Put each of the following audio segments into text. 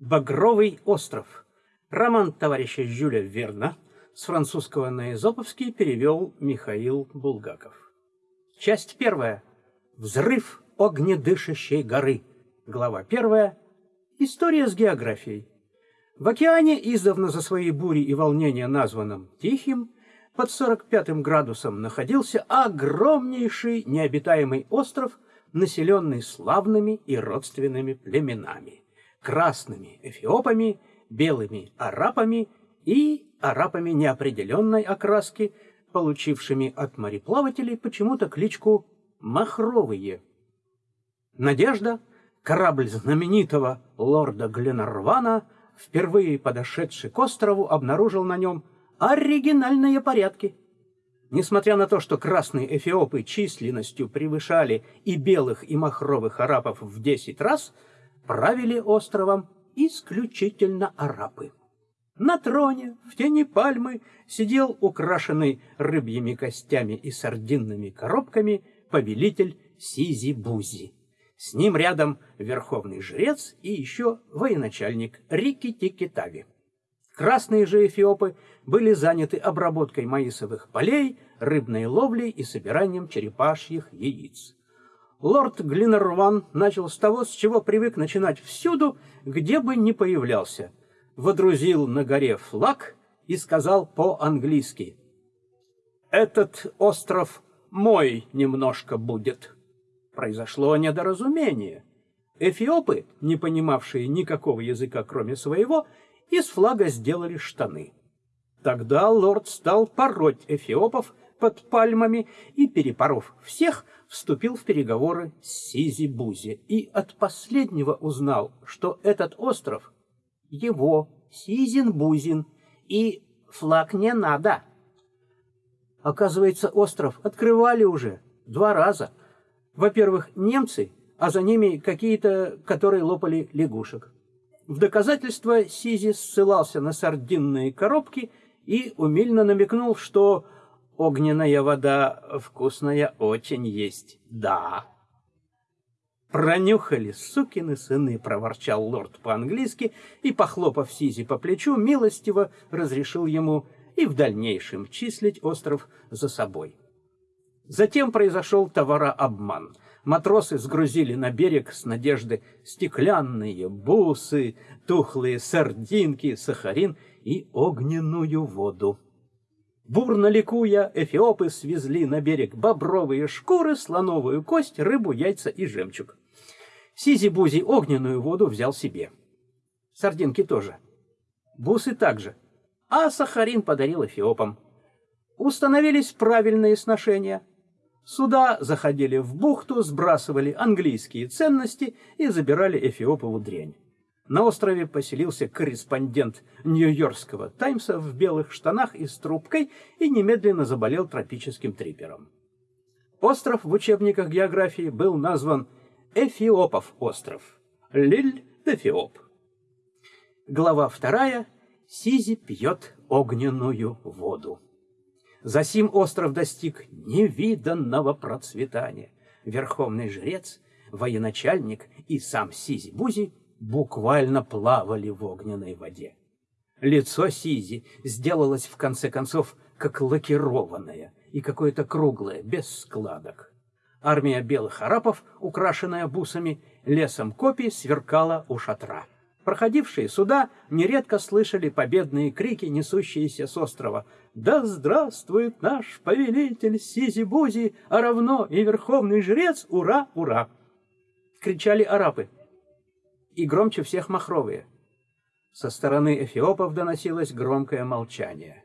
Багровый остров. Роман товарища Жюля Верна с французского на эзоповский перевел Михаил Булгаков. Часть первая. Взрыв огнедышащей горы. Глава первая. История с географией. В океане, издавна за свои бури и волнения названном Тихим, под 45 градусом находился огромнейший необитаемый остров, населенный славными и родственными племенами – красными эфиопами, белыми арапами и арапами неопределенной окраски, получившими от мореплавателей почему-то кличку «махровые». Надежда, корабль знаменитого лорда Гленарвана, впервые подошедший к острову, обнаружил на нем оригинальные порядки. Несмотря на то, что красные эфиопы численностью превышали и белых, и махровых арапов в десять раз, правили островом исключительно арапы. На троне, в тени пальмы, сидел украшенный рыбьими костями и сардинными коробками повелитель Сизи-Бузи. С ним рядом верховный жрец и еще военачальник Рики-Тики-Тави. Красные же эфиопы были заняты обработкой маисовых полей, рыбной ловлей и собиранием черепашьих яиц. Лорд Глинерван начал с того, с чего привык начинать всюду, где бы ни появлялся. Водрузил на горе флаг и сказал по-английски «Этот остров мой немножко будет». Произошло недоразумение. Эфиопы, не понимавшие никакого языка, кроме своего, из флага сделали штаны. Тогда лорд стал пороть эфиопов под пальмами и, перепоров всех, вступил в переговоры с Сизи-Бузи и от последнего узнал, что этот остров его, Сизин-Бузин, и флаг не надо. Оказывается, остров открывали уже два раза. Во-первых, немцы, а за ними какие-то, которые лопали лягушек. В доказательство Сизи ссылался на сардинные коробки и умильно намекнул, что огненная вода вкусная очень есть, да. «Пронюхали, сукины сыны!» — проворчал лорд по-английски и, похлопав Сизи по плечу, милостиво разрешил ему и в дальнейшем числить остров за собой. Затем произошел товарообман. Матросы сгрузили на берег с надежды стеклянные бусы, тухлые сардинки, сахарин и огненную воду. Бурно ликуя, эфиопы свезли на берег бобровые шкуры, слоновую кость, рыбу, яйца и жемчуг. Сизи-бузи огненную воду взял себе. Сардинки тоже. Бусы также. А сахарин подарил эфиопам. Установились правильные сношения. Суда заходили в бухту, сбрасывали английские ценности и забирали эфиопову дрянь. На острове поселился корреспондент Нью-Йоркского Таймса в белых штанах и с трубкой и немедленно заболел тропическим трипером. Остров в учебниках географии был назван Эфиопов остров. Лилль-Эфиоп. Глава вторая. Сизи пьет огненную воду. Засим остров достиг невиданного процветания. Верховный жрец, военачальник и сам Сизи-Бузи буквально плавали в огненной воде. Лицо Сизи сделалось в конце концов как лакированное и какое-то круглое, без складок. Армия белых арапов, украшенная бусами, лесом копий сверкала у шатра. Проходившие сюда нередко слышали победные крики, несущиеся с острова. «Да здравствует наш повелитель Сизи-Бузи, а равно и верховный жрец! Ура, ура!» Кричали арапы и громче всех махровые. Со стороны эфиопов доносилось громкое молчание.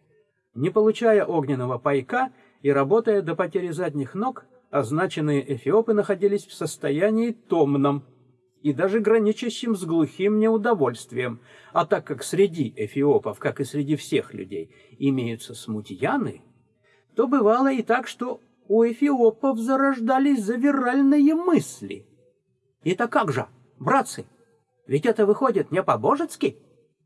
Не получая огненного пайка и работая до потери задних ног, означенные эфиопы находились в состоянии томном и даже граничащим с глухим неудовольствием. А так как среди эфиопов, как и среди всех людей, имеются смутьяны, то бывало и так, что у эфиопов зарождались завиральные мысли. Это как же, братцы, ведь это выходит не по-божецки.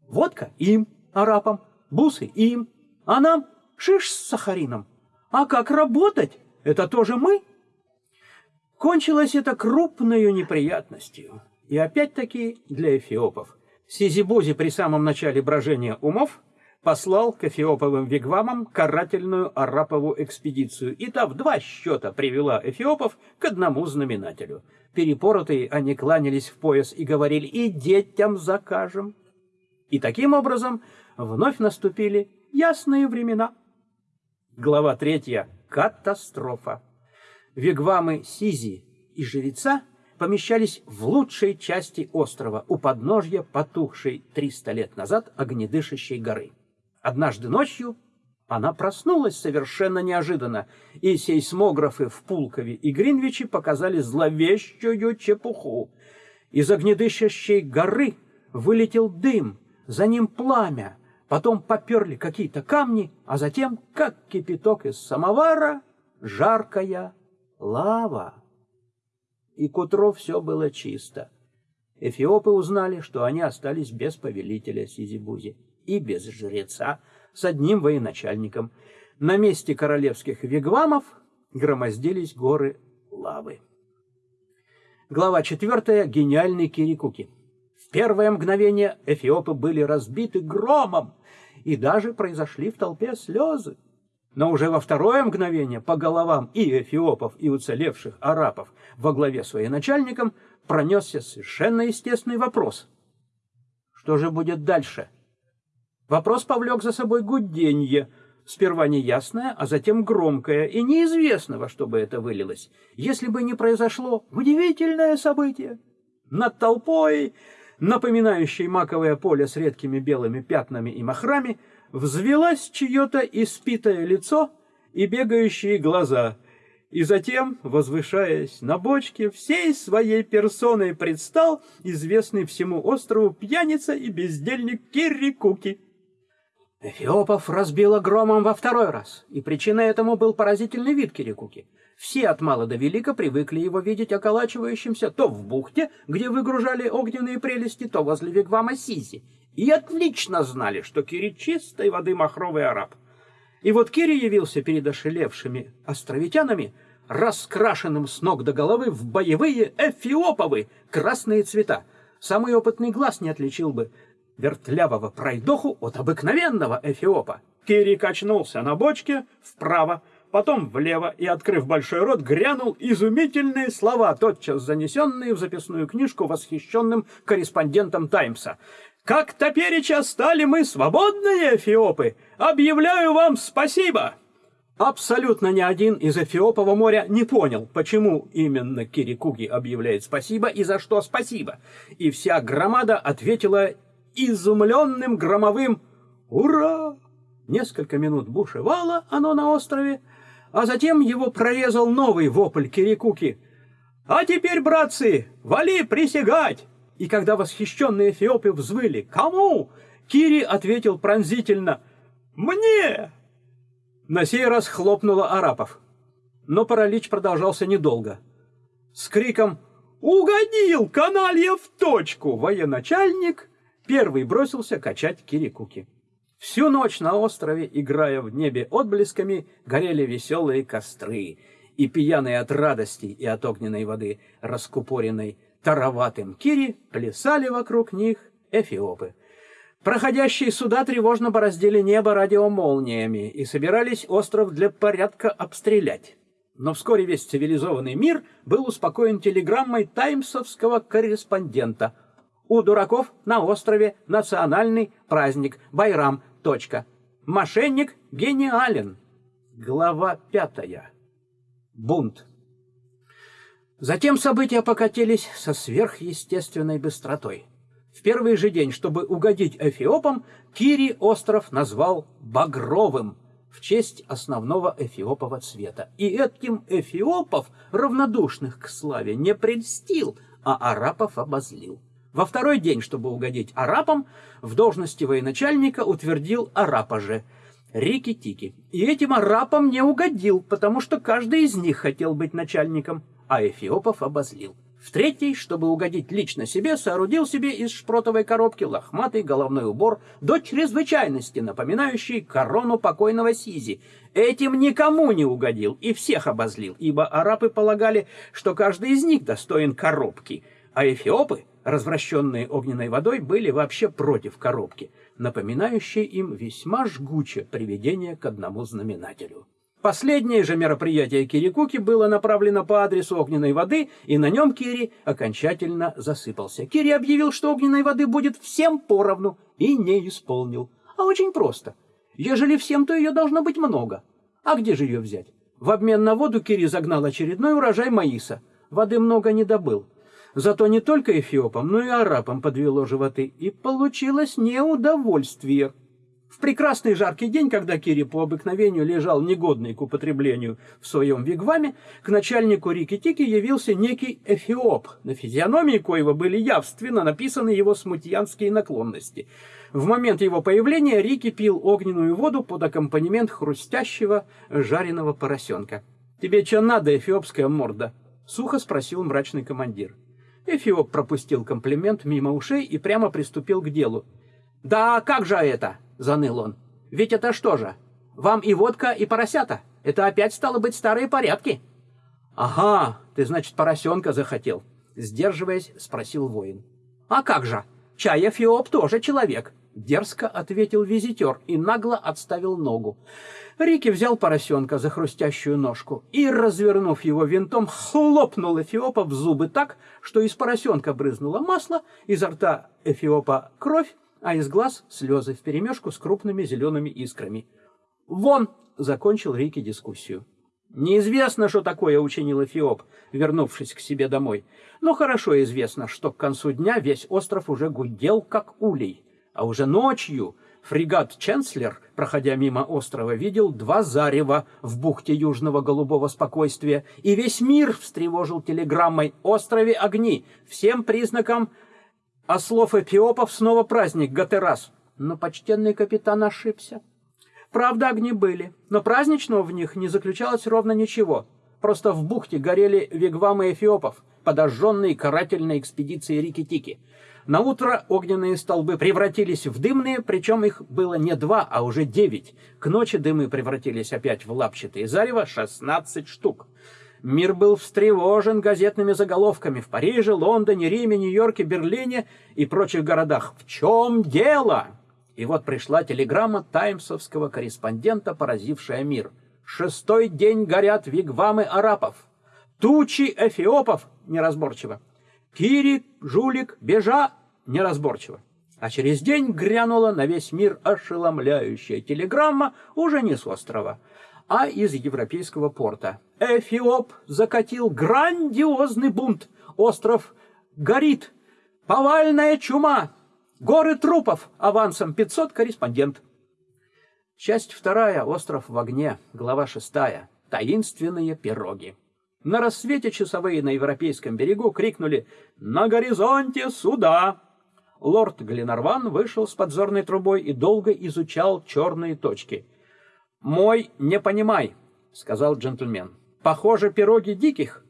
Водка им, арапам, бусы им, а нам шиш с сахарином. А как работать? Это тоже мы? Кончилось это крупной неприятностью. И опять-таки для эфиопов. Сизибузи при самом начале брожения умов послал к эфиоповым вигвамам карательную арапову экспедицию, и та в два счета привела эфиопов к одному знаменателю. Перепоротые они кланялись в пояс и говорили «И детям закажем». И таким образом вновь наступили ясные времена. Глава третья. Катастрофа. Вигвамы Сизи и жреца помещались в лучшей части острова, у подножья потухшей 300 лет назад огнедышащей горы. Однажды ночью она проснулась совершенно неожиданно, и сейсмографы в Пулкове и Гринвиче показали зловещую чепуху. Из огнедышащей горы вылетел дым, за ним пламя, потом поперли какие-то камни, а затем, как кипяток из самовара, жаркая лава. И к утру все было чисто. Эфиопы узнали, что они остались без повелителя Сизибузи и без жреца с одним военачальником. На месте королевских вигвамов громоздились горы лавы. Глава 4. Гениальный Кирикуки. В первое мгновение эфиопы были разбиты громом, и даже произошли в толпе слезы. Но уже во второе мгновение по головам и эфиопов, и уцелевших арабов во главе с военачальником пронесся совершенно естественный вопрос. Что же будет дальше? Вопрос повлек за собой гуденье, сперва неясное, а затем громкое, и неизвестно, во что бы это вылилось, если бы не произошло удивительное событие. Над толпой, напоминающей маковое поле с редкими белыми пятнами и махрами, взвелось чье-то испитое лицо и бегающие глаза, и затем, возвышаясь на бочке, всей своей персоной предстал известный всему острову пьяница и бездельник Киррикуки. Эфиопов разбило громом во второй раз, и причиной этому был поразительный вид Кирикуки. Все от мала до велика привыкли его видеть околачивающимся то в бухте, где выгружали огненные прелести, то возле вигвама Сизи, и отлично знали, что Кири чистой воды махровый араб. И вот Кири явился перед ошелевшими островитянами, раскрашенным с ног до головы в боевые эфиоповы красные цвета. Самый опытный глаз не отличил бы вертлявого пройдоху от обыкновенного эфиопа. Кири качнулся на бочке вправо, потом влево и, открыв большой рот, грянул изумительные слова, тотчас занесенные в записную книжку восхищенным корреспондентом «Таймса». «Как топереча стали мы свободные эфиопы! Объявляю вам спасибо!» Абсолютно ни один из Эфиопова моря не понял, почему именно Кирикуги объявляет спасибо и за что спасибо. И вся громада ответила изумленным громовым «Ура!». Несколько минут бушевало оно на острове, а затем его прорезал новый вопль Кирикуки. «А теперь, братцы, вали присягать!» И когда восхищенные эфиопы взвыли «Кому?», Кири ответил пронзительно «Мне!». На сей раз хлопнуло арапов. Но паралич продолжался недолго. С криком «Угодил, каналья в точку!» военачальник Первый бросился качать кирикуки. Всю ночь на острове, играя в небе отблесками, горели веселые костры, и пьяные от радости и от огненной воды, раскупоренной тароватым кири, плясали вокруг них эфиопы. Проходящие суда тревожно бороздили небо радиомолниями и собирались остров для порядка обстрелять. Но вскоре весь цивилизованный мир был успокоен телеграммой таймсовского корреспондента – у дураков на острове национальный праздник Байрам. Точка. Мошенник гениален. Глава пятая. Бунт. Затем события покатились со сверхъестественной быстротой. В первый же день, чтобы угодить эфиопам, Кири остров назвал Багровым в честь основного эфиопова цвета. И этим эфиопов, равнодушных к славе, не прельстил, а арапов обозлил. Во второй день, чтобы угодить арапам, в должности военачальника утвердил арапа же, Рики-Тики. И этим арапам не угодил, потому что каждый из них хотел быть начальником, а Эфиопов обозлил. В третий, чтобы угодить лично себе, соорудил себе из шпротовой коробки лохматый головной убор до чрезвычайности, напоминающий корону покойного Сизи. Этим никому не угодил и всех обозлил, ибо арапы полагали, что каждый из них достоин коробки, а эфиопы — развращенные огненной водой, были вообще против коробки, напоминающей им весьма жгуче приведение к одному знаменателю. Последнее же мероприятие Кирикуки было направлено по адресу огненной воды, и на нем Кири окончательно засыпался. Кири объявил, что огненной воды будет всем поровну, и не исполнил. А очень просто. Ежели всем, то ее должно быть много. А где же ее взять? В обмен на воду Кири загнал очередной урожай маиса. Воды много не добыл. Зато не только эфиопам, но и арабам подвело животы. И получилось неудовольствие. В прекрасный жаркий день, когда Кири по обыкновению лежал негодный к употреблению в своем вигваме, к начальнику Рики-Тики явился некий эфиоп, на физиономии коего были явственно написаны его смутьянские наклонности. В момент его появления Рики пил огненную воду под аккомпанемент хрустящего жареного поросенка. «Тебе что надо, эфиопская морда?» — сухо спросил мрачный командир. Эфиоп пропустил комплимент мимо ушей и прямо приступил к делу. «Да как же это?» — заныл он. «Ведь это что же? Вам и водка, и поросята. Это опять стало быть старые порядки». «Ага, ты, значит, поросенка захотел?» Сдерживаясь, спросил воин. «А как же? Чай Эфиоп тоже человек», — дерзко ответил визитер и нагло отставил ногу. Рики взял поросенка за хрустящую ножку и, развернув его винтом, хлопнул Эфиопа в зубы так, что из поросенка брызнуло масло, изо рта Эфиопа кровь, а из глаз слезы вперемешку с крупными зелеными искрами. «Вон!» — закончил Рики дискуссию. Неизвестно, что такое учинил Эфиоп, вернувшись к себе домой. Но хорошо известно, что к концу дня весь остров уже гудел, как улей. А уже ночью фрегат «Ченслер», проходя мимо острова, видел два зарева в бухте Южного Голубого Спокойствия, и весь мир встревожил телеграммой «Острове огни», всем признаком а слов эфиопов снова праздник Гатерас. Но почтенный капитан ошибся. Правда, огни были, но праздничного в них не заключалось ровно ничего. Просто в бухте горели вигвамы эфиопов, подожженные карательной экспедицией Рики-Тики. На утро огненные столбы превратились в дымные, причем их было не два, а уже девять. К ночи дымы превратились опять в лапчатые зарево, шестнадцать штук. Мир был встревожен газетными заголовками в Париже, Лондоне, Риме, Нью-Йорке, Берлине и прочих городах. В чем дело? И вот пришла телеграмма таймсовского корреспондента, поразившая мир. Шестой день горят вигвамы арапов. Тучи эфиопов неразборчиво. Кири, жулик, бежа неразборчиво. А через день грянула на весь мир ошеломляющая телеграмма уже не с острова, а из европейского порта. Эфиоп закатил грандиозный бунт. Остров горит. Повальная чума. Горы трупов. Авансом 500 корреспондент. Часть вторая. Остров в огне. Глава шестая. Таинственные пироги. На рассвете часовые на европейском берегу крикнули «На горизонте суда!». Лорд Гленарван вышел с подзорной трубой и долго изучал черные точки – «Мой не понимай», — сказал джентльмен. «Похоже, пироги диких».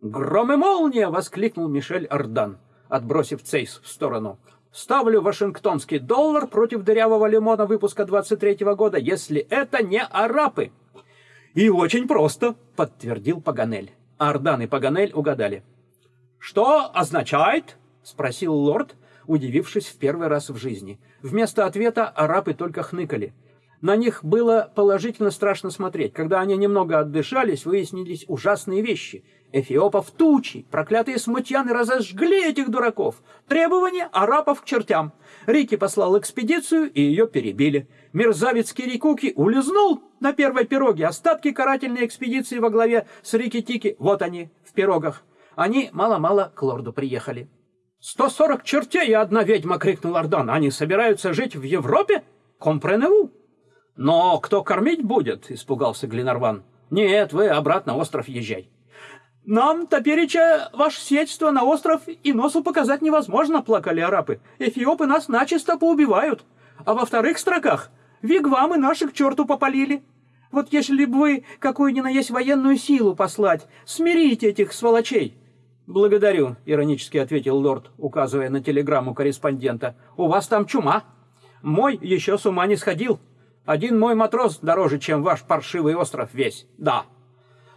«Гром и молния!» — воскликнул Мишель Ардан, отбросив цейс в сторону. «Ставлю вашингтонский доллар против дырявого лимона выпуска 23-го года, если это не арапы». «И очень просто», — подтвердил Паганель. Ардан и Паганель угадали. «Что означает?» — спросил лорд, удивившись в первый раз в жизни. Вместо ответа арапы только хныкали. На них было положительно страшно смотреть. Когда они немного отдышались, выяснились ужасные вещи. Эфиопов тучи, проклятые смутьяны разожгли этих дураков. Требования арапов к чертям. Рики послал экспедицию, и ее перебили. Мерзавец Кирикуки улизнул на первой пироге. Остатки карательной экспедиции во главе с Рики-Тики, вот они, в пирогах. Они мало-мало к лорду приехали. «Сто сорок чертей и одна ведьма!» — крикнул Ордан. «Они собираются жить в Европе? Компреневу!» «Но кто кормить будет?» — испугался Гленарван. «Нет, вы обратно остров езжай». «Нам, топереча, ваше сельство на остров и носу показать невозможно», — плакали арапы. «Эфиопы нас начисто поубивают. А во вторых строках вигвамы наших черту попалили. Вот если бы вы какую ни на есть военную силу послать, смирите этих сволочей». «Благодарю», — иронически ответил лорд, указывая на телеграмму корреспондента. «У вас там чума. Мой еще с ума не сходил». Один мой матрос дороже, чем ваш паршивый остров весь. Да.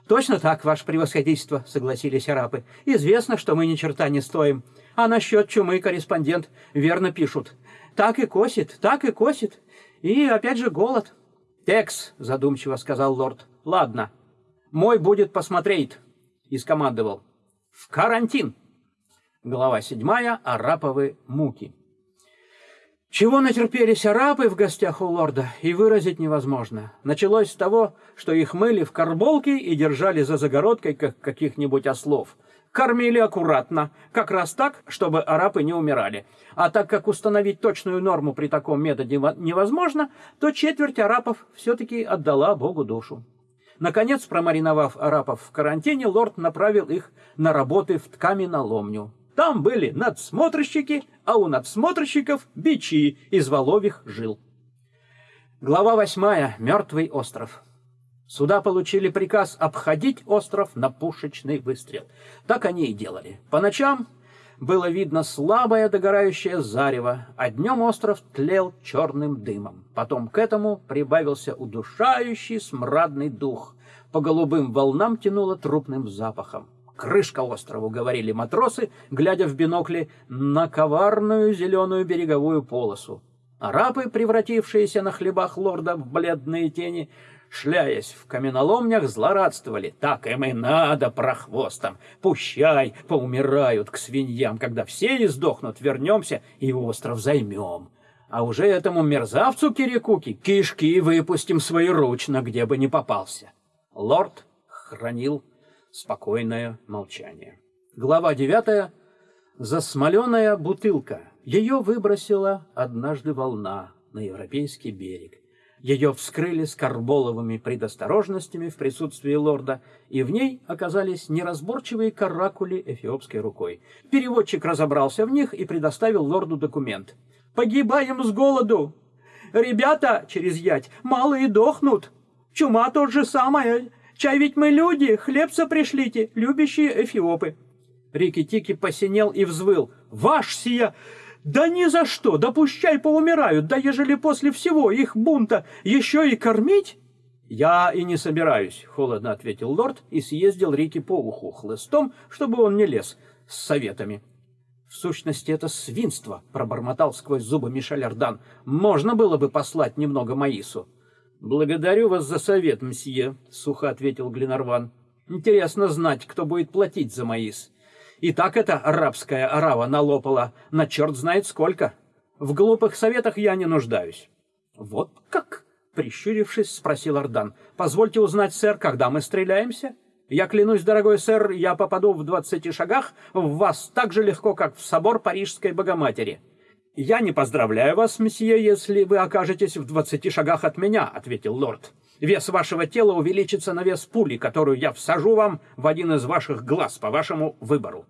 Точно так, ваше превосходительство, согласились арапы. Известно, что мы ни черта не стоим. А насчет чумы корреспондент верно пишут. Так и косит, так и косит. И опять же голод. «Текс», — задумчиво сказал лорд. «Ладно, мой будет посмотреть», — и скомандовал. «В карантин». Глава седьмая. Араповы муки. Чего натерпелись арапы в гостях у лорда, и выразить невозможно. Началось с того, что их мыли в карболке и держали за загородкой, как каких-нибудь ослов. Кормили аккуратно, как раз так, чтобы арапы не умирали. А так как установить точную норму при таком методе невозможно, то четверть арапов все-таки отдала Богу душу. Наконец, промариновав арапов в карантине, лорд направил их на работы в ткаменоломню. Там были надсмотрщики, а у надсмотрщиков бичи из воловьих жил. Глава восьмая. Мертвый остров. Суда получили приказ обходить остров на пушечный выстрел. Так они и делали. По ночам было видно слабое догорающее зарево, а днем остров тлел черным дымом. Потом к этому прибавился удушающий смрадный дух. По голубым волнам тянуло трупным запахом. «Крышка острову», — говорили матросы, глядя в бинокли на коварную зеленую береговую полосу. Арабы, превратившиеся на хлебах лорда в бледные тени, шляясь в каменоломнях, злорадствовали. Так им и надо, прохвостам. Пущай, поумирают к свиньям. Когда все издохнут, вернемся и остров займем. А уже этому мерзавцу Кирикуки кишки выпустим своеручно, где бы ни попался. Лорд хранил спокойное молчание. Глава девятая. Засмоленная бутылка. Ее выбросила однажды волна на европейский берег. Ее вскрыли с карболовыми предосторожностями в присутствии лорда, и в ней оказались неразборчивые каракули эфиопской рукой. Переводчик разобрался в них и предоставил лорду документ. «Погибаем с голоду! Ребята, через ять, малые дохнут! Чума тот же самое! Чай ведь мы люди, хлебца пришлите, любящие эфиопы. Рики-Тики посинел и взвыл. Ваш сия... Да ни за что, да поумирают, да ежели после всего их бунта еще и кормить... «Я и не собираюсь», — холодно ответил лорд и съездил Рики по уху хлыстом, чтобы он не лез с советами. «В сущности, это свинство», — пробормотал сквозь зубы Мишель Ардан. «Можно было бы послать немного Маису». «Благодарю вас за совет, мсье», — сухо ответил Гленарван. «Интересно знать, кто будет платить за маис. И так эта арабская арава налопала на черт знает сколько. В глупых советах я не нуждаюсь». «Вот как?» — прищурившись, спросил Ардан. «Позвольте узнать, сэр, когда мы стреляемся?» «Я клянусь, дорогой сэр, я попаду в двадцати шагах в вас так же легко, как в собор Парижской Богоматери». «Я не поздравляю вас, месье, если вы окажетесь в двадцати шагах от меня», — ответил лорд. «Вес вашего тела увеличится на вес пули, которую я всажу вам в один из ваших глаз по вашему выбору».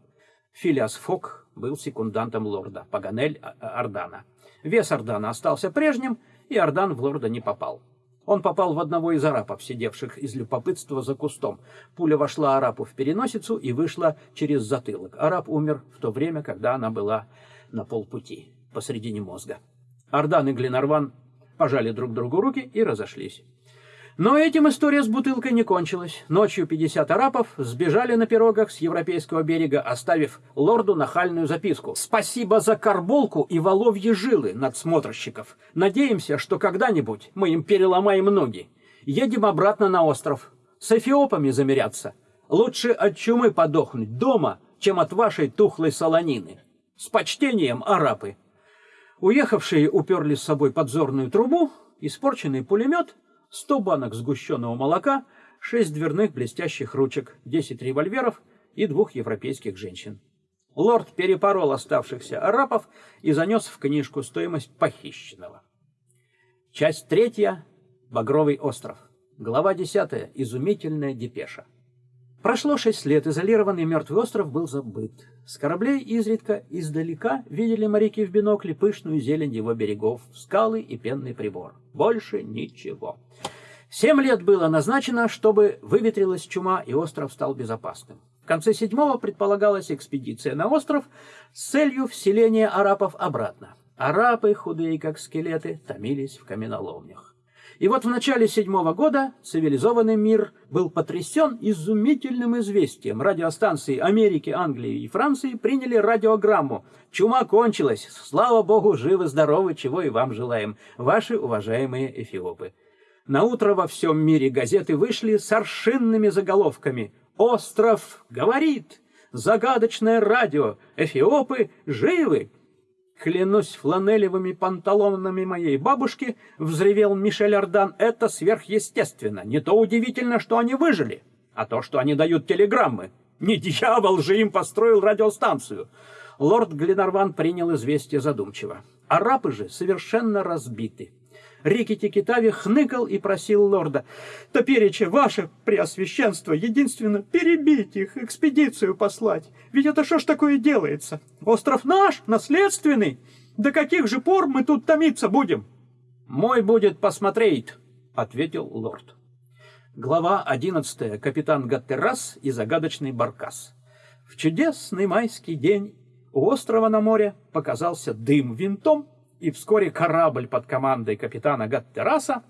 Филиас Фок был секундантом лорда, Паганель Ардана. Вес Ардана остался прежним, и Ардан в лорда не попал. Он попал в одного из арапов, сидевших из любопытства за кустом. Пуля вошла арапу в переносицу и вышла через затылок. Араб умер в то время, когда она была на полпути посредине мозга. Ардан и Гленарван пожали друг другу руки и разошлись. Но этим история с бутылкой не кончилась. Ночью 50 арапов сбежали на пирогах с европейского берега, оставив лорду нахальную записку. «Спасибо за карболку и воловьи жилы надсмотрщиков. Надеемся, что когда-нибудь мы им переломаем ноги. Едем обратно на остров. С эфиопами замеряться. Лучше от чумы подохнуть дома, чем от вашей тухлой солонины. С почтением, арапы!» Уехавшие уперли с собой подзорную трубу, испорченный пулемет, сто банок сгущенного молока, шесть дверных блестящих ручек, десять револьверов и двух европейских женщин. Лорд перепорол оставшихся арапов и занес в книжку стоимость похищенного. Часть третья. Багровый остров. Глава десятая. Изумительная депеша. Прошло шесть лет, изолированный мертвый остров был забыт. С кораблей изредка издалека видели моряки в бинокле пышную зелень его берегов, скалы и пенный прибор. Больше ничего. Семь лет было назначено, чтобы выветрилась чума и остров стал безопасным. В конце седьмого предполагалась экспедиция на остров с целью вселения арапов обратно. Арапы, худые как скелеты, томились в каменоломнях. И вот в начале седьмого года цивилизованный мир был потрясен изумительным известием. Радиостанции Америки, Англии и Франции приняли радиограмму. Чума кончилась. Слава богу, живы-здоровы, чего и вам желаем, ваши уважаемые эфиопы. На утро во всем мире газеты вышли с аршинными заголовками. «Остров говорит! Загадочное радио! Эфиопы живы!» Клянусь фланелевыми панталонами моей бабушки, взревел Мишель Ардан, это сверхъестественно. Не то удивительно, что они выжили, а то, что они дают телеграммы. Не дьявол же им построил радиостанцию. Лорд Гленарван принял известие задумчиво. Арабы же совершенно разбиты. Рикити Китави хныкал и просил лорда, «Топереча, ваше преосвященство, единственно перебить их, экспедицию послать. Ведь это что ж такое делается? Остров наш, наследственный. До каких же пор мы тут томиться будем?» «Мой будет посмотреть», — ответил лорд. Глава одиннадцатая. Капитан Гаттерас и загадочный Баркас. В чудесный майский день у острова на море показался дым винтом, и вскоре корабль под командой капитана Гаттераса,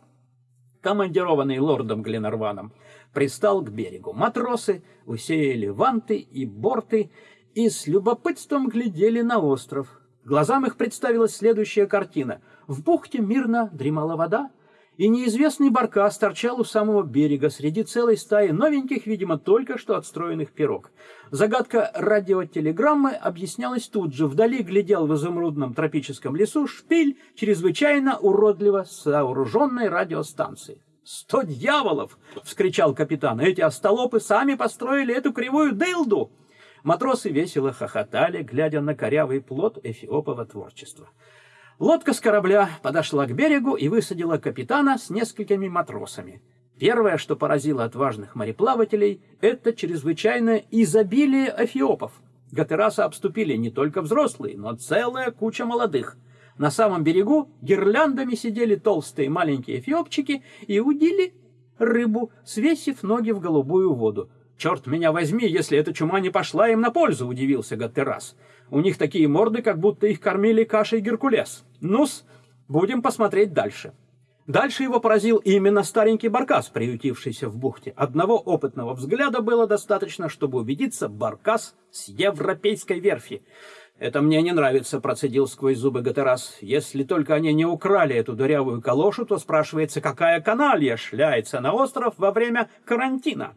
командированный лордом Гленарваном, пристал к берегу. Матросы усеяли ванты и борты и с любопытством глядели на остров. Глазам их представилась следующая картина. В бухте мирно дремала вода, и неизвестный баркас торчал у самого берега среди целой стаи новеньких, видимо, только что отстроенных пирог. Загадка радиотелеграммы объяснялась тут же. Вдали глядел в изумрудном тропическом лесу шпиль чрезвычайно уродливо сооруженной радиостанции. «Сто дьяволов!» — вскричал капитан. «Эти остолопы сами построили эту кривую дылду!» Матросы весело хохотали, глядя на корявый плод эфиопова творчества. Лодка с корабля подошла к берегу и высадила капитана с несколькими матросами. Первое, что поразило отважных мореплавателей, это чрезвычайное изобилие эфиопов. Гатераса обступили не только взрослые, но целая куча молодых. На самом берегу гирляндами сидели толстые маленькие эфиопчики и удили рыбу, свесив ноги в голубую воду. «Черт меня возьми, если эта чума не пошла им на пользу!» — удивился Гаттерас. «У них такие морды, как будто их кормили кашей Геркулес. Ну-с, будем посмотреть дальше». Дальше его поразил именно старенький баркас, приютившийся в бухте. Одного опытного взгляда было достаточно, чтобы убедиться, баркас с европейской верфи. «Это мне не нравится», — процедил сквозь зубы Гатерас. «Если только они не украли эту дырявую калошу, то спрашивается, какая каналья шляется на остров во время карантина?»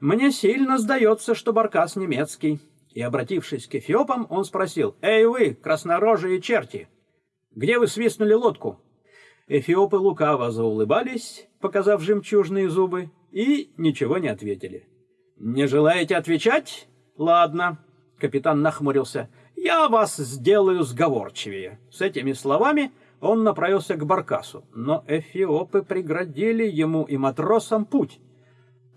Мне сильно сдается, что баркас немецкий. И, обратившись к эфиопам, он спросил, «Эй вы, краснорожие черти, где вы свистнули лодку?» Эфиопы лукаво заулыбались, показав жемчужные зубы, и ничего не ответили. «Не желаете отвечать? Ладно». Капитан нахмурился. «Я вас сделаю сговорчивее». С этими словами он направился к баркасу, но эфиопы преградили ему и матросам путь.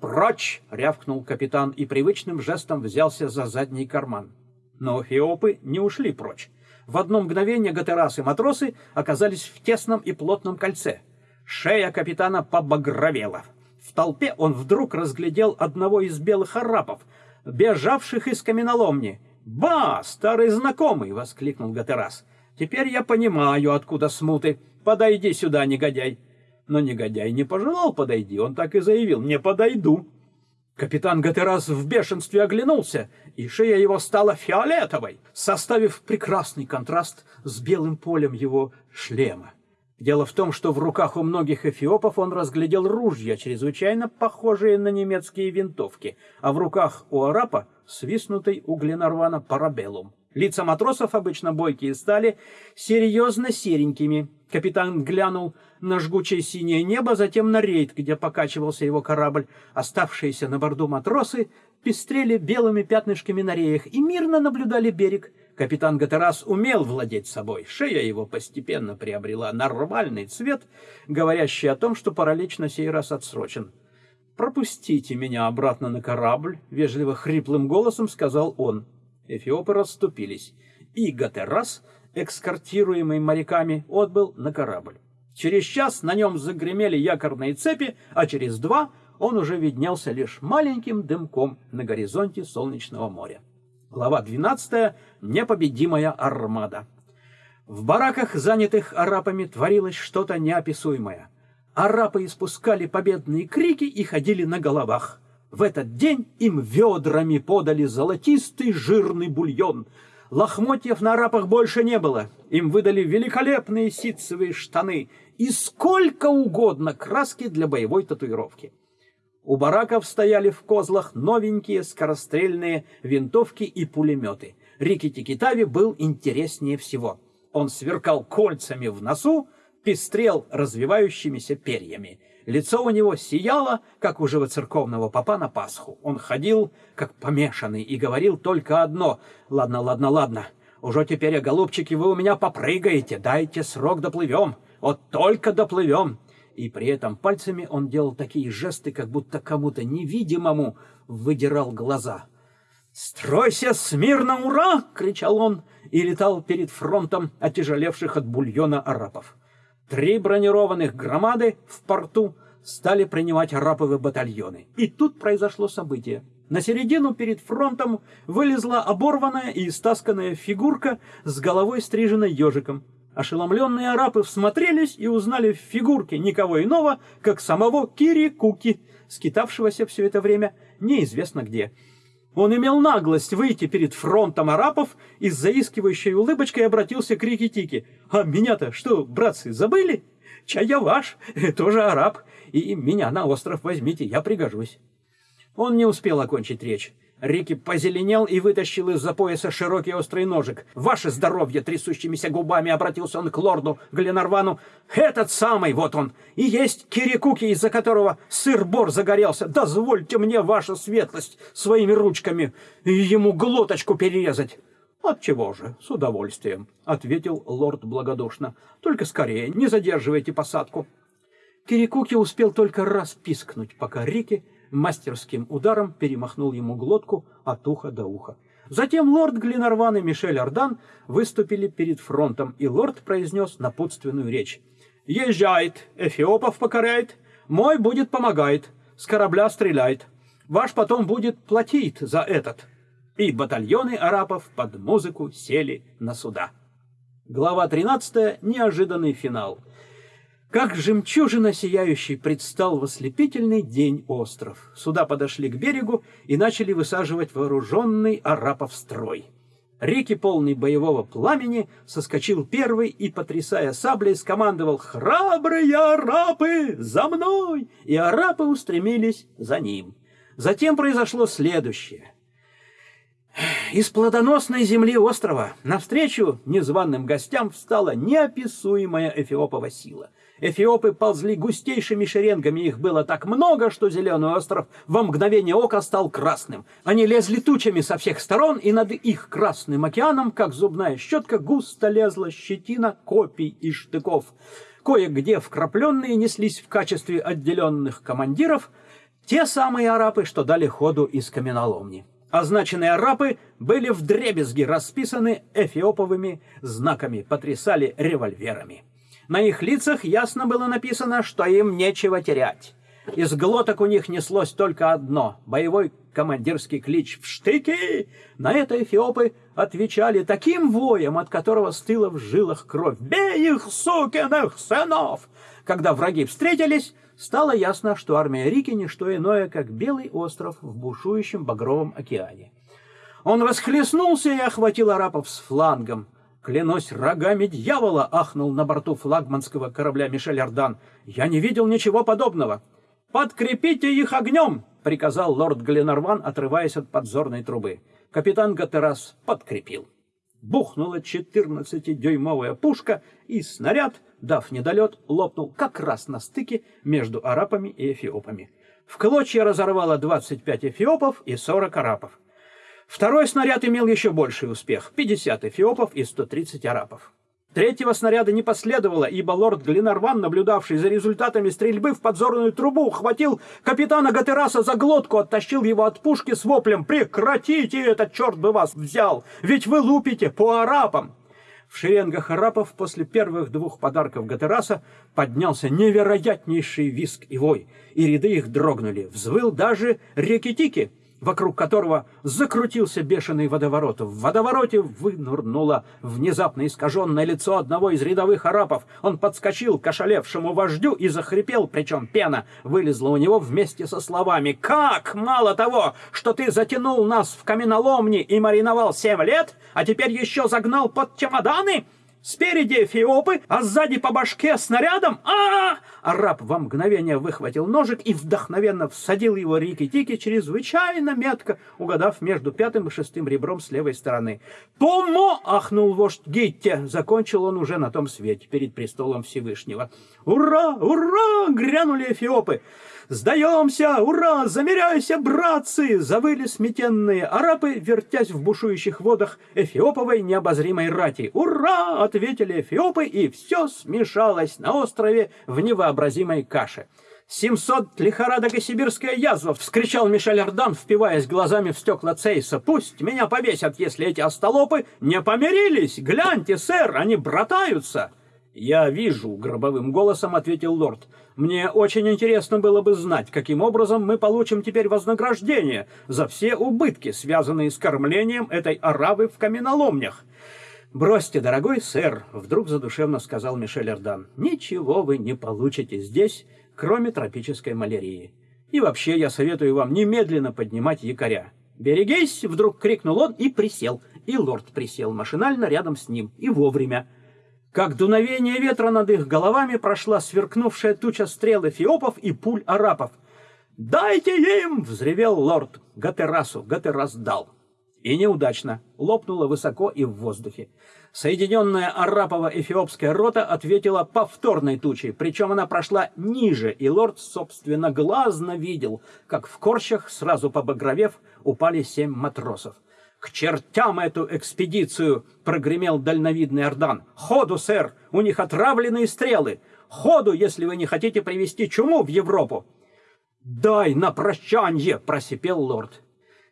«Прочь!» — рявкнул капитан и привычным жестом взялся за задний карман. Но феопы не ушли прочь. В одно мгновение гатерасы и матросы оказались в тесном и плотном кольце. Шея капитана побагровела. В толпе он вдруг разглядел одного из белых арапов, бежавших из каменоломни. «Ба, старый знакомый!» — воскликнул Гатерас. «Теперь я понимаю, откуда смуты. Подойди сюда, негодяй!» Но негодяй не пожелал подойти, он так и заявил «не подойду». Капитан Гатерас в бешенстве оглянулся, и шея его стала фиолетовой, составив прекрасный контраст с белым полем его шлема. Дело в том, что в руках у многих эфиопов он разглядел ружья, чрезвычайно похожие на немецкие винтовки, а в руках у арапа свистнутый у парабеллум. Лица матросов, обычно бойкие, стали серьезно серенькими. Капитан глянул на жгучее синее небо, затем на рейд, где покачивался его корабль. Оставшиеся на борту матросы пестрели белыми пятнышками на реях и мирно наблюдали берег. Капитан Гатерас умел владеть собой. Шея его постепенно приобрела нормальный цвет, говорящий о том, что паралич на сей раз отсрочен. «Пропустите меня обратно на корабль», — вежливо хриплым голосом сказал он. Эфиопы расступились, и Гатерас, экскортируемый моряками, отбыл на корабль. Через час на нем загремели якорные цепи, а через два он уже виднелся лишь маленьким дымком на горизонте солнечного моря. Глава 12. Непобедимая армада. В бараках, занятых арабами, творилось что-то неописуемое. Арапы испускали победные крики и ходили на головах. В этот день им ведрами подали золотистый жирный бульон. Лохмотьев на арапах больше не было. Им выдали великолепные ситцевые штаны и сколько угодно краски для боевой татуировки. У бараков стояли в козлах новенькие скорострельные винтовки и пулеметы. Рики Тикитави был интереснее всего. Он сверкал кольцами в носу, пестрел развивающимися перьями. Лицо у него сияло, как у живоцерковного попа на Пасху. Он ходил, как помешанный, и говорил только одно. «Ладно, ладно, ладно. Уже теперь, голубчики, вы у меня попрыгаете. Дайте срок, доплывем. Вот только доплывем». И при этом пальцами он делал такие жесты, как будто кому-то невидимому выдирал глаза. «Стройся смирно, ура!» — кричал он и летал перед фронтом отяжелевших от бульона арабов. Три бронированных громады в порту стали принимать араповые батальоны. И тут произошло событие. На середину перед фронтом вылезла оборванная и истасканная фигурка с головой стриженной ежиком. Ошеломленные арапы всмотрелись и узнали в фигурке никого иного, как самого Кири Куки, скитавшегося все это время неизвестно где. Он имел наглость выйти перед фронтом арапов и с заискивающей улыбочкой обратился к Рикки-Тики. «А меня-то что, братцы, забыли? Чай я ваш, тоже араб, и меня на остров возьмите, я пригожусь». Он не успел окончить речь. Рики позеленел и вытащил из-за пояса широкий острый ножик. «Ваше здоровье!» — трясущимися губами обратился он к лорду Гленарвану. «Этот самый, вот он, и есть Кирикуки, из-за которого сыр-бор загорелся. Дозвольте мне, ваша светлость, своими ручками ему глоточку перерезать». От чего же, с удовольствием, ответил лорд благодушно. Только скорее, не задерживайте посадку. Кирикуки успел только раз пискнуть, пока Рики мастерским ударом перемахнул ему глотку от уха до уха. Затем лорд Глинарван и Мишель Ардан выступили перед фронтом, и лорд произнес напутственную речь. «Езжает, эфиопов покоряет, мой будет помогает, с корабля стреляет, ваш потом будет платить за этот». И батальоны арапов под музыку сели на суда. Глава 13. Неожиданный финал. Как жемчужина сияющий предстал в ослепительный день остров. Суда подошли к берегу и начали высаживать вооруженный арапов строй. Реки, полный боевого пламени, соскочил первый и, потрясая саблей, скомандовал «Храбрые арапы, за мной!» И арапы устремились за ним. Затем произошло следующее. Из плодоносной земли острова навстречу незваным гостям встала неописуемая эфиопова сила — Эфиопы ползли густейшими шеренгами, их было так много, что зеленый остров во мгновение ока стал красным. Они лезли тучами со всех сторон, и над их красным океаном, как зубная щетка, густо лезла щетина копий и штыков. Кое-где вкрапленные неслись в качестве отделенных командиров те самые арапы, что дали ходу из каменоломни. Означенные арапы были вдребезги расписаны эфиоповыми знаками, потрясали револьверами. На их лицах ясно было написано, что им нечего терять. Из глоток у них неслось только одно — боевой командирский клич «В штыки!». На это эфиопы отвечали таким воем, от которого стыла в жилах кровь. «Бей их, сукиных сынов!» Когда враги встретились, стало ясно, что армия Рики — не что иное, как белый остров в бушующем багровом океане. Он расхлестнулся и охватил арапов с флангом. «Клянусь рогами дьявола!» — ахнул на борту флагманского корабля Мишель Ардан. «Я не видел ничего подобного!» «Подкрепите их огнем!» — приказал лорд Гленарван, отрываясь от подзорной трубы. Капитан Гатерас подкрепил. Бухнула четырнадцатидюймовая пушка, и снаряд, дав недолет, лопнул как раз на стыке между арапами и эфиопами. В клочья разорвало 25 эфиопов и 40 арапов. Второй снаряд имел еще больший успех — 50 эфиопов и 130 арабов. Третьего снаряда не последовало, ибо лорд Глинарван, наблюдавший за результатами стрельбы в подзорную трубу, хватил капитана Гатераса за глотку, оттащил его от пушки с воплем «Прекратите это, черт бы вас взял! Ведь вы лупите по арапам!» В шеренгах арапов после первых двух подарков Гатераса поднялся невероятнейший виск и вой, и ряды их дрогнули. Взвыл даже Рекетики — вокруг которого закрутился бешеный водоворот. В водовороте вынурнуло внезапно искаженное лицо одного из рядовых арапов. Он подскочил к ошалевшему вождю и захрипел, причем пена вылезла у него вместе со словами «Как? Мало того, что ты затянул нас в каменоломни и мариновал семь лет, а теперь еще загнал под чемоданы?» Спереди эфиопы, а сзади по башке снарядом. А, -а, -а Араб во мгновение выхватил ножик и вдохновенно всадил его Рики-Тики чрезвычайно метко, угадав между пятым и шестым ребром с левой стороны. «Помо!» — ахнул вождь Гитте. Закончил он уже на том свете, перед престолом Всевышнего. «Ура! Ура!» — грянули эфиопы. «Сдаемся! Ура! Замеряйся, братцы!» Завыли сметенные арабы, вертясь в бушующих водах эфиоповой необозримой рати. «Ура!» — ответили эфиопы, и все смешалось на острове в невообразимой каше. «Семьсот лихорадок и сибирская язва!» — вскричал Мишель Ардан, впиваясь глазами в стекла Цейса. «Пусть меня повесят, если эти остолопы не помирились! Гляньте, сэр, они братаются!» «Я вижу», — гробовым голосом ответил лорд. «Мне очень интересно было бы знать, каким образом мы получим теперь вознаграждение за все убытки, связанные с кормлением этой аравы в каменоломнях». «Бросьте, дорогой сэр», — вдруг задушевно сказал Мишель Эрдан. «Ничего вы не получите здесь, кроме тропической малярии. И вообще я советую вам немедленно поднимать якоря». «Берегись!» — вдруг крикнул он и присел. И лорд присел машинально рядом с ним. И вовремя. Как дуновение ветра над их головами прошла сверкнувшая туча стрел эфиопов и пуль арапов. «Дайте им!» — взревел лорд Гатерасу. Гатерас дал. И неудачно. Лопнуло высоко и в воздухе. Соединенная арапова-эфиопская рота ответила повторной тучей, причем она прошла ниже, и лорд, собственно, глазно видел, как в корчах, сразу побагровев, упали семь матросов. «К чертям эту экспедицию!» — прогремел дальновидный Ордан. «Ходу, сэр! У них отравленные стрелы! Ходу, если вы не хотите привести чуму в Европу!» «Дай на прощанье!» — просипел лорд.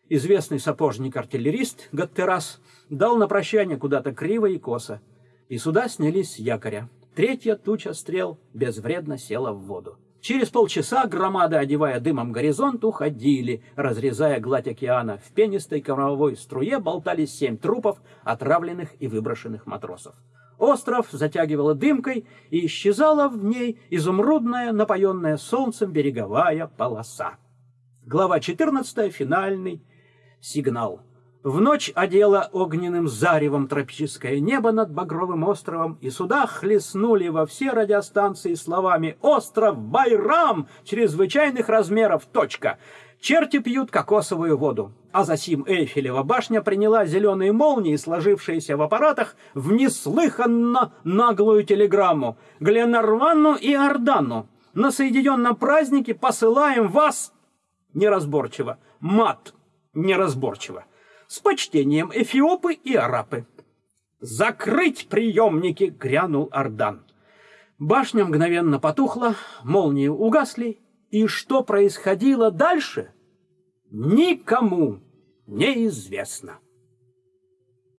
Известный сапожник-артиллерист Гаттерас дал на прощание куда-то криво и косо, и сюда снялись с якоря. Третья туча стрел безвредно села в воду. Через полчаса громады, одевая дымом горизонт, уходили, разрезая гладь океана. В пенистой кормовой струе болтались семь трупов, отравленных и выброшенных матросов. Остров затягивала дымкой, и исчезала в ней изумрудная, напоенная солнцем береговая полоса. Глава 14. Финальный сигнал. В ночь одела огненным заревом тропическое небо над Багровым островом, и сюда хлестнули во все радиостанции словами «Остров Байрам! Чрезвычайных размеров! Точка!» Черти пьют кокосовую воду. А засим Эйфелева башня приняла зеленые молнии, сложившиеся в аппаратах, в неслыханно наглую телеграмму. Гленарвану и Ордану. На соединенном празднике посылаем вас неразборчиво. Мат неразборчиво. С почтением эфиопы и арапы. «Закрыть приемники!» — грянул Ардан. Башня мгновенно потухла, молнии угасли, и что происходило дальше, никому неизвестно.